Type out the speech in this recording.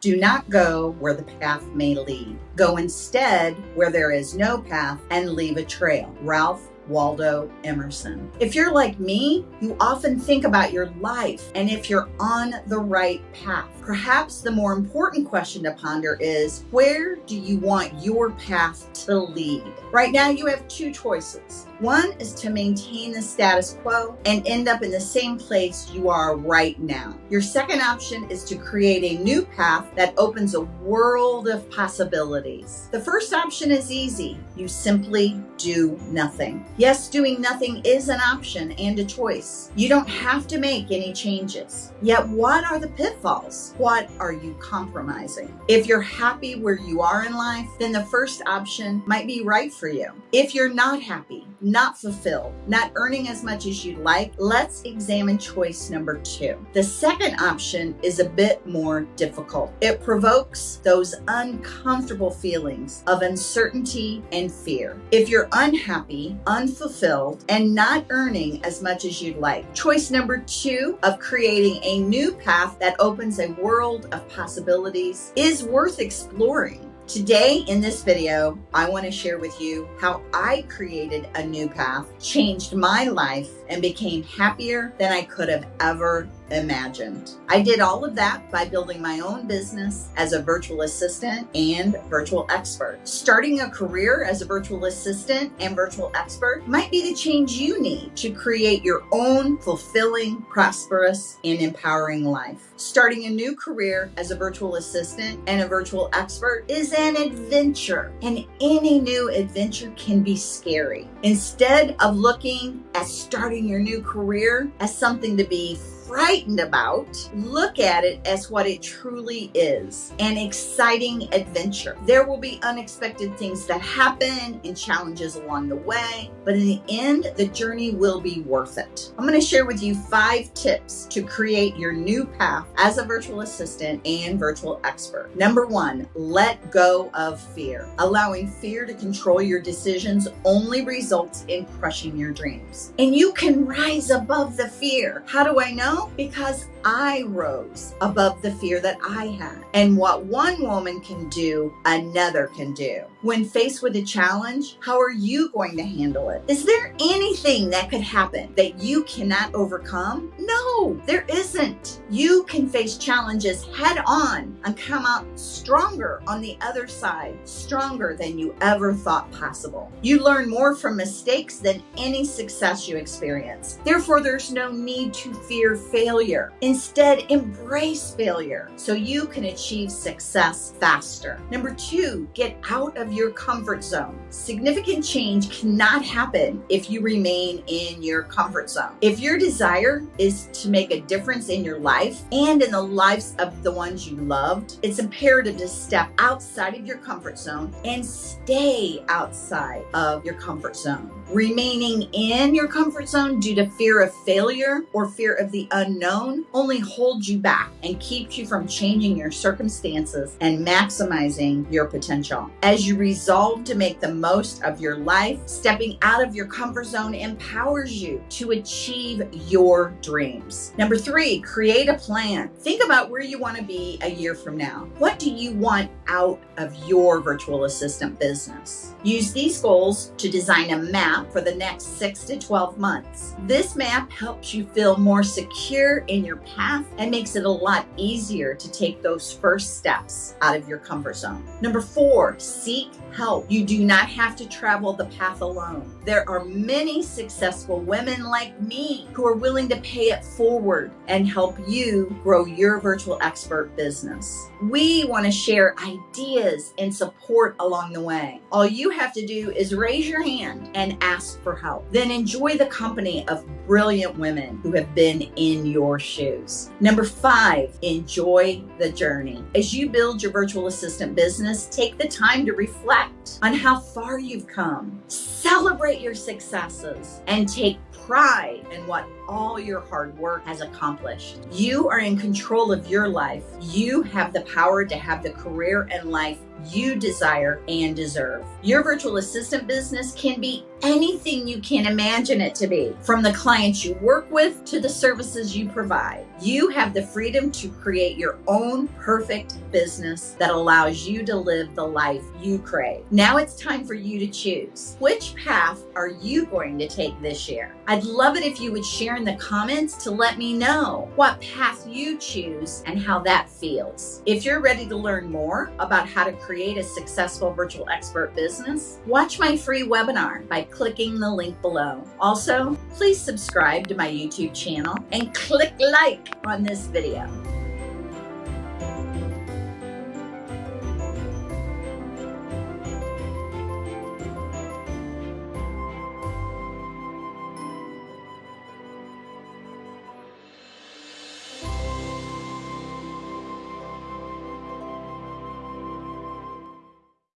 Do not go where the path may lead. Go instead where there is no path and leave a trail. Ralph Waldo Emerson. If you're like me, you often think about your life and if you're on the right path. Perhaps the more important question to ponder is where do you want your path to lead? Right now, you have two choices. One is to maintain the status quo and end up in the same place you are right now. Your second option is to create a new path that opens a world of possibilities. The first option is easy. You simply do nothing. Yes, doing nothing is an option and a choice. You don't have to make any changes. Yet, what are the pitfalls? What are you compromising? If you're happy where you are in life, then the first option might be right for you. If you're not happy, not fulfilled, not earning as much as you'd like, let's examine choice number two. The second option is a bit more difficult. It provokes those uncomfortable feelings of uncertainty and fear. If you're unhappy, unfulfilled, and not earning as much as you'd like, choice number two of creating a new path that opens a world of possibilities is worth exploring. Today in this video, I want to share with you how I created a new path, changed my life, and became happier than I could have ever imagined. I did all of that by building my own business as a virtual assistant and virtual expert. Starting a career as a virtual assistant and virtual expert might be the change you need to create your own fulfilling, prosperous, and empowering life. Starting a new career as a virtual assistant and a virtual expert is an adventure, and any new adventure can be scary. Instead of looking at starting your new career as something to be frightened about, look at it as what it truly is an exciting adventure. There will be unexpected things that happen and challenges along the way, but in the end, the journey will be worth it. I'm going to share with you five tips to create your new path as a virtual assistant and virtual expert. Number one, let go of fear. Allowing fear to control your decisions only results in crushing your dreams. And you can rise above the fear. How do I know? Because I rose above the fear that I had. And what one woman can do, another can do. When faced with a challenge, how are you going to handle it? Is there anything that could happen that you cannot overcome? No, there isn't. You can face challenges head on and come out stronger on the other side, stronger than you ever thought possible. You learn more from mistakes than any success you experience. Therefore, there's no need to fear failure. Instead, embrace failure so you can achieve success faster. Number two, get out of your comfort zone. Significant change cannot happen if you remain in your comfort zone. If your desire is to make a difference in your life and in the lives of the ones you loved, it's imperative to step outside of your comfort zone and stay outside of your comfort zone. Remaining in your comfort zone due to fear of failure or fear of the unknown only holds you back and keeps you from changing your circumstances and maximizing your potential. As you resolve to make the most of your life, stepping out of your comfort zone empowers you to achieve your dreams. Number three, create a plan. Think about where you want to be a year from now. What do you want out of your virtual assistant business? Use these goals to design a for the next six to 12 months. This map helps you feel more secure in your path and makes it a lot easier to take those first steps out of your comfort zone. Number four, seek help. You do not have to travel the path alone. There are many successful women like me who are willing to pay it forward and help you grow your virtual expert business. We want to share ideas and support along the way. All you have to do is raise your hand and ask for help. Then enjoy the company of brilliant women who have been in your shoes. Number five, enjoy the journey. As you build your virtual assistant business, take the time to reflect on how far you've come. Celebrate your successes and take pride in what all your hard work has accomplished. You are in control of your life. You have the power to have the career and life you desire and deserve. Your virtual assistant business can be anything you can imagine it to be, from the clients you work with to the services you provide. You have the freedom to create your own perfect business that allows you to live the life you crave. Now it's time for you to choose. Which path are you going to take this year? I'd love it if you would share in the comments to let me know what path you choose and how that feels. If you're ready to learn more about how to create a successful virtual expert business, watch my free webinar by clicking the link below. Also, please subscribe to my YouTube channel and click like on this video.